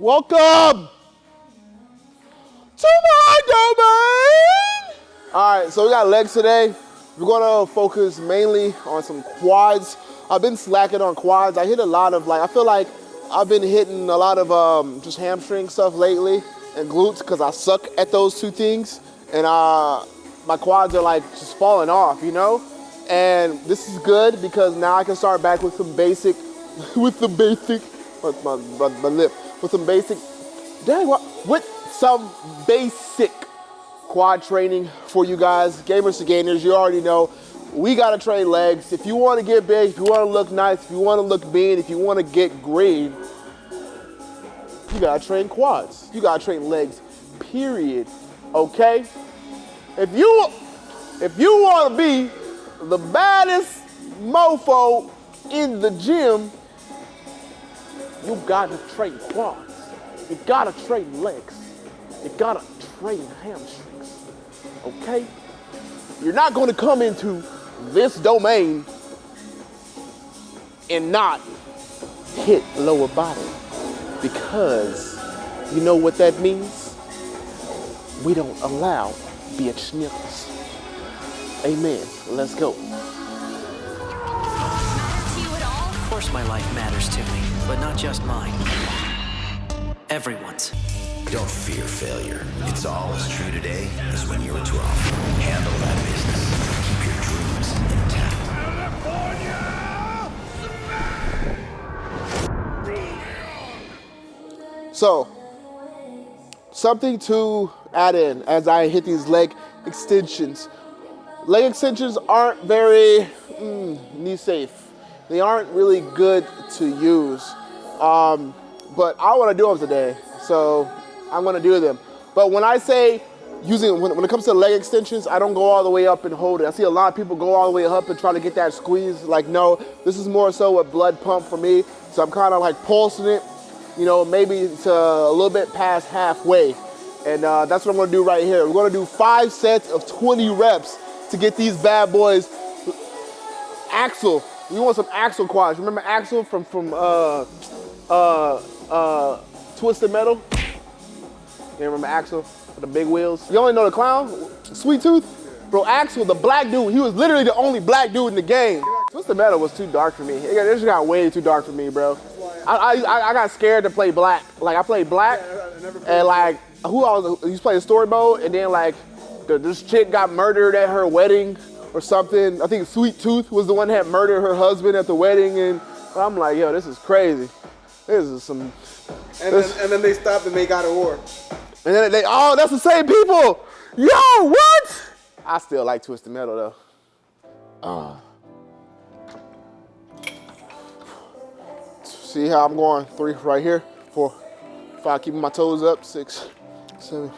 Welcome to my domain. All right, so we got legs today. We're gonna focus mainly on some quads. I've been slacking on quads. I hit a lot of like, I feel like I've been hitting a lot of um, just hamstring stuff lately and glutes because I suck at those two things. And uh, my quads are like just falling off, you know? And this is good because now I can start back with some basic, with the basic, with my, my, my lip, with some basic, dang, what, with some basic quad training for you guys. Gamers to gainers, you already know, we gotta train legs. If you wanna get big, if you wanna look nice, if you wanna look mean, if you wanna get green, you gotta train quads. You gotta train legs, period, okay? If you, if you wanna be the baddest mofo in the gym, you gotta train quads. You gotta train legs. You gotta train hamstrings, okay? You're not gonna come into this domain and not hit lower body because you know what that means? We don't allow bitch niggas. Amen. Let's go. My life matters to me, but not just mine. Everyone's. Don't fear failure. It's all as true today as when you were 12. Handle that business. Keep your dreams intact. So, something to add in as I hit these leg extensions. Leg extensions aren't very mm, knee safe. They aren't really good to use. Um, but I want to do them today, so I'm going to do them. But when I say using, when, when it comes to leg extensions, I don't go all the way up and hold it. I see a lot of people go all the way up and try to get that squeeze. Like, no, this is more so a blood pump for me. So I'm kind of like pulsing it, you know, maybe to a little bit past halfway. And uh, that's what I'm gonna do right here. We're gonna do five sets of 20 reps to get these bad boys. Axel, we want some Axel quads. Remember Axel from, from uh, uh, uh, Twisted Metal? You remember Axel with the big wheels? You only know the clown? Sweet Tooth? Bro, Axel, the black dude, he was literally the only black dude in the game. Twisted Metal was too dark for me. It This got way too dark for me, bro. I, I, I got scared to play black. Like, I played black, and like, who I was, he was playing story mode, and then like, the, this chick got murdered at her wedding or something. I think Sweet Tooth was the one that murdered her husband at the wedding, and I'm like, yo, this is crazy. This is some, And This- then, and then they stopped and they got a war. and then they, oh, that's the same people. Yo, what? I still like Twisted Metal though. Uh. See how I'm going? Three right here, four, five, keeping my toes up, six, seven,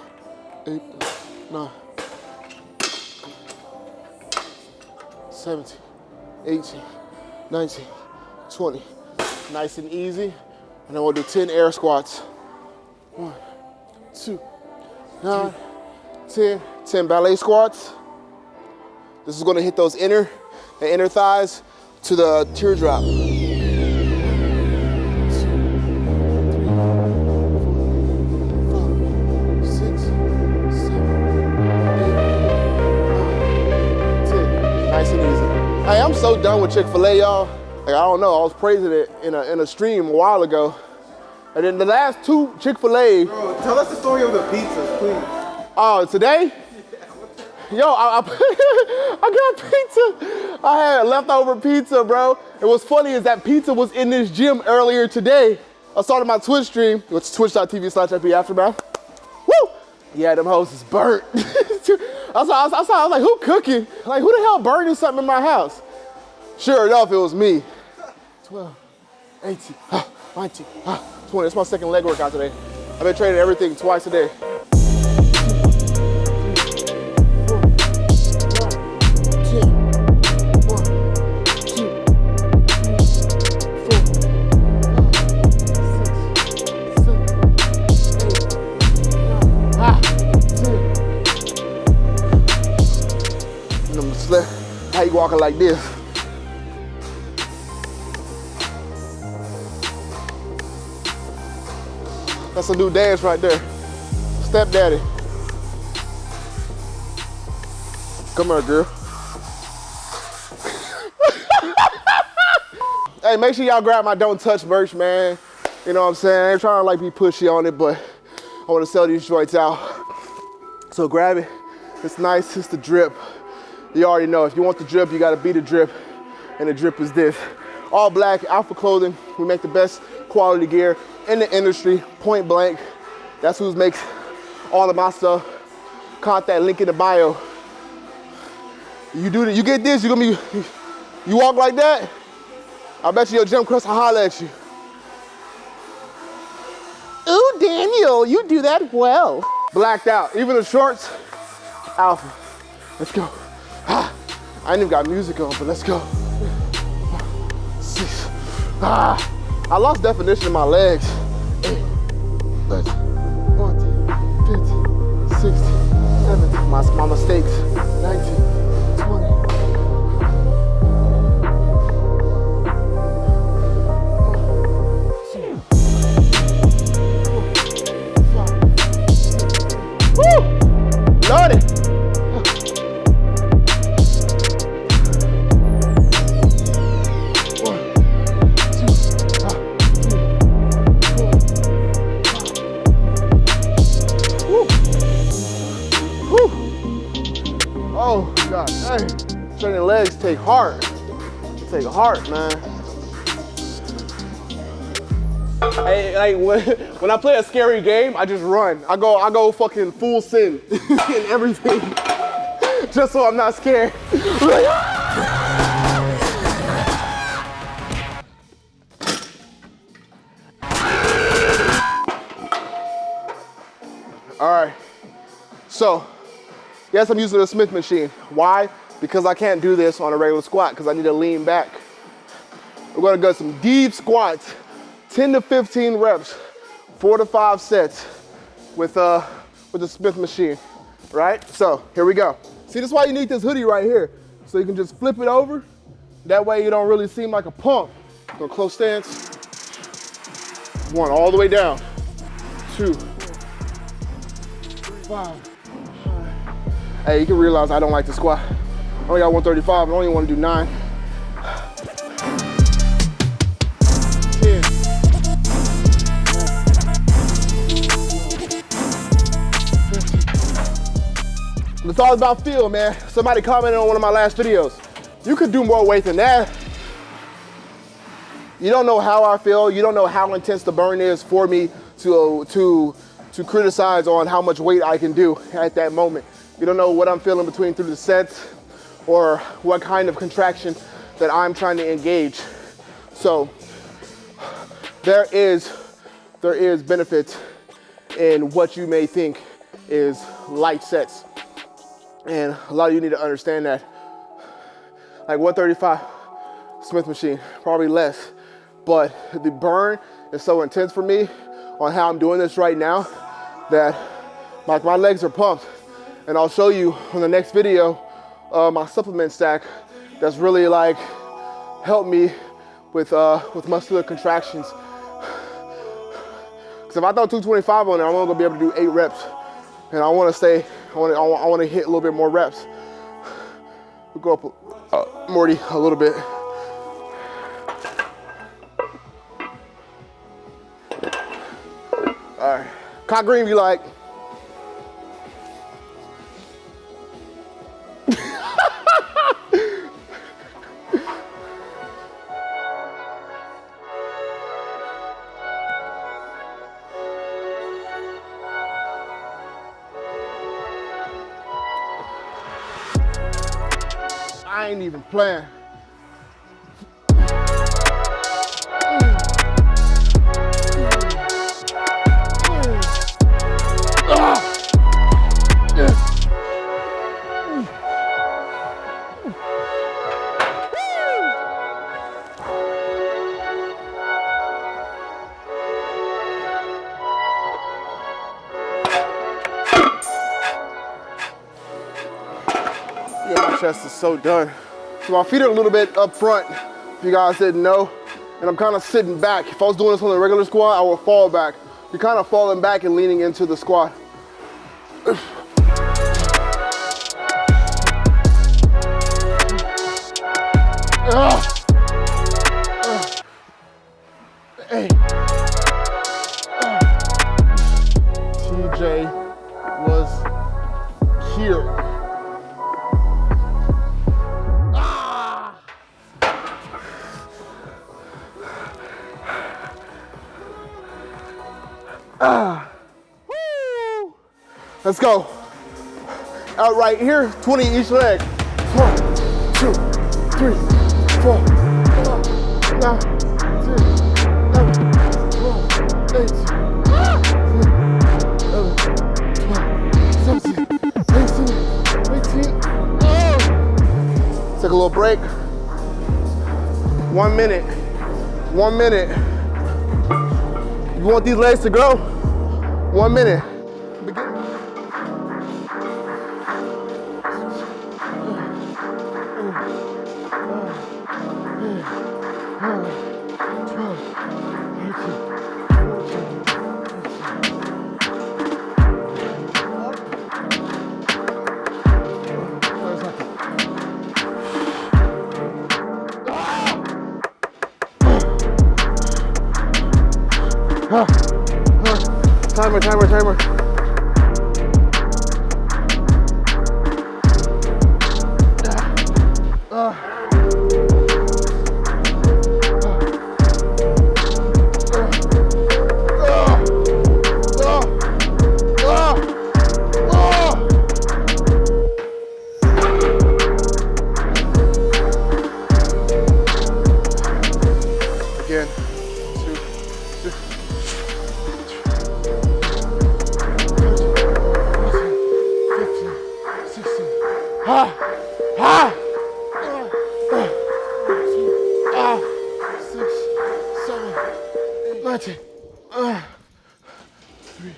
eight, nine, 17, 18, 19, 20. Nice and easy. And then we'll do 10 air squats. One, two, nine, 10, 10 ballet squats. This is gonna hit those inner, the inner thighs to the teardrop. Nice and easy. Hey, I'm so done with Chick-fil-A, y'all. Like, I don't know, I was praising it in a, in a stream a while ago. And then the last two Chick-fil-A, Bro, tell us the story of the pizzas, please. Oh, today? Yo, I, I, I got pizza. I had leftover pizza, bro. And what's funny is that pizza was in this gym earlier today. I started my Twitch stream, which is twitch.tv slash FB Aftermath. Yeah, them hoes is burnt. I, saw, I, saw, I was like, who cooking? Like, who the hell burning something in my house? Sure enough, it was me. 12, 18, ah, 19, ah, 20. That's my second leg workout today. I've been training everything twice a day. How you walking like this? That's a new dance right there. Step daddy. Come here, girl. hey, make sure y'all grab my Don't Touch merch, man. You know what I'm saying? I ain't trying to like be pushy on it, but I want to sell these joints out. So grab it. It's nice, it's the drip. You already know, if you want the drip, you gotta be the drip. And the drip is this. All black, Alpha Clothing. We make the best quality gear in the industry, point blank. That's who makes all of my stuff. Contact link in the bio. You do that, you get this, you gonna be, you walk like that, I bet you your gym crush will holler at you. Ooh, Daniel, you do that well. Blacked out, even the shorts, alpha. Let's go. I ain't even got music on, but let's go. Six. Ah, I lost definition in my legs. Eight, 13, 14, 15, 16, 17, my, my mistakes. 19, heart, man. Hey, like when, when I play a scary game, I just run. I go, I go fucking full sin in everything, just so I'm not scared. All right, so yes, I'm using a Smith machine. Why? Because I can't do this on a regular squat because I need to lean back. We're gonna go some deep squats, 10 to 15 reps, four to five sets with, uh, with the Smith machine, right? So here we go. See, this is why you need this hoodie right here. So you can just flip it over. That way you don't really seem like a pump. Go close stance. One, all the way down. Two, five. Hey, you can realize I don't like to squat. I only got 135, I only want to do nine. It's all about feel, man. Somebody commented on one of my last videos. You could do more weight than that. You don't know how I feel. You don't know how intense the burn is for me to, to, to criticize on how much weight I can do at that moment. You don't know what I'm feeling between through the sets or what kind of contraction that I'm trying to engage. So there is, there is benefit in what you may think is light sets. And a lot of you need to understand that. Like 135 Smith machine, probably less. But the burn is so intense for me on how I'm doing this right now that like my legs are pumped. And I'll show you on the next video uh, my supplement stack that's really like helped me with, uh, with muscular contractions. Because if I throw 225 on there, I'm only gonna be able to do eight reps. And I wanna stay, I wanna, I wanna hit a little bit more reps. We'll go up, uh, Morty, a little bit. All right, cock green, you like? I ain't even playing. Chest is so done. So my feet are a little bit up front, if you guys didn't know. And I'm kind of sitting back. If I was doing this on the regular squat, I would fall back. you're kind of falling back and leaning into the squat. Ugh. Let's go. Out right here, 20 each leg. One, two, three, four, five, nine, 10, 11, 12, 18, 11, 12, 17, 18, 18. Oh. Take a little break. One minute. One minute. You want these legs to grow? One minute. Timer, timer, timer. Eight, 19. Ah, three.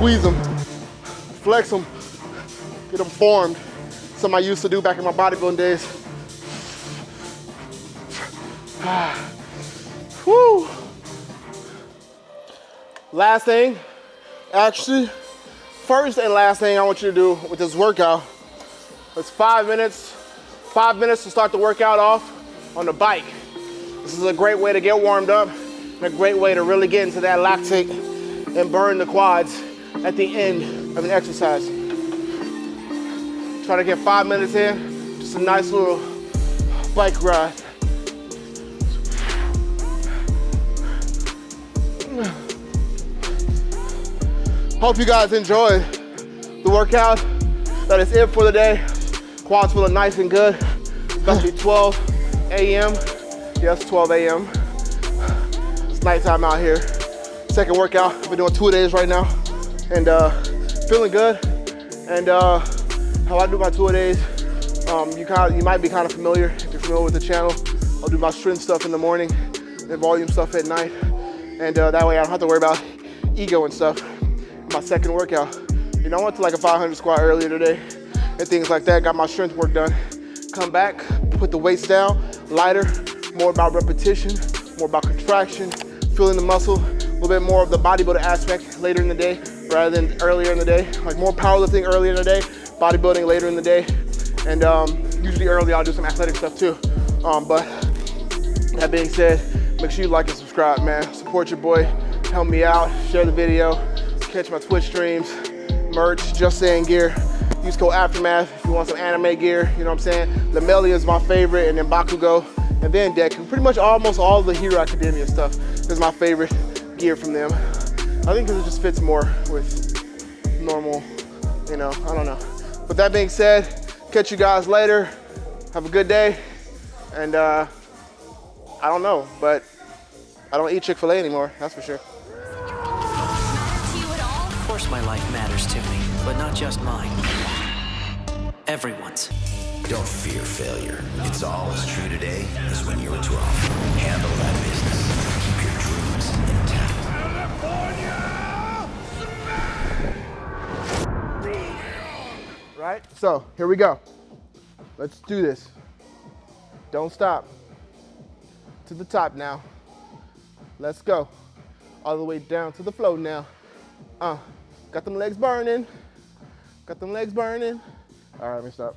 Squeeze them, flex them, get them formed. Something I used to do back in my bodybuilding days. Whew. Last thing, actually, first and last thing I want you to do with this workout is five minutes, five minutes to start the workout off on the bike. This is a great way to get warmed up and a great way to really get into that lactate and burn the quads at the end of an exercise. Try to get five minutes in, just a nice little bike ride. Hope you guys enjoyed the workout. That is it for the day. Quads feeling nice and good. It's about to be 12 a.m. Yes, 12 a.m. It's nighttime out here. Second workout. I've been doing two days right now, and uh, feeling good. And uh, how I do my two days, um, you kind of, you might be kind of familiar if you're familiar with the channel. I'll do my strength stuff in the morning, and volume stuff at night, and uh, that way I don't have to worry about ego and stuff. My second workout. You know, I went to like a 500 squat earlier today, and things like that. Got my strength work done. Come back, put the weights down, lighter, more about repetition, more about contraction, feeling the muscle, a little bit more of the bodybuilder aspect later in the day rather than earlier in the day. Like more powerlifting earlier in the day, bodybuilding later in the day. And um, usually early I'll do some athletic stuff too. Um, but that being said, make sure you like and subscribe, man. Support your boy, help me out, share the video, catch my Twitch streams, merch, Just Saying Gear. Use code Aftermath if you want some anime gear, you know what I'm saying? Lamelia is my favorite, and then Bakugo, and then Deku. Pretty much almost all the Hero Academia stuff is my favorite gear from them. I think because it just fits more with normal, you know, I don't know. With that being said, catch you guys later. Have a good day. And uh, I don't know, but I don't eat Chick-fil-A anymore, that's for sure. Of course my life matters to me, but not just mine. Everyone's. Don't fear failure. It's all as true today as when you were 12. Handle that business. Keep your dreams Right? So here we go. Let's do this. Don't stop. To the top now. Let's go. All the way down to the floor now. Uh, got them legs burning. Got them legs burning. All right, let me stop.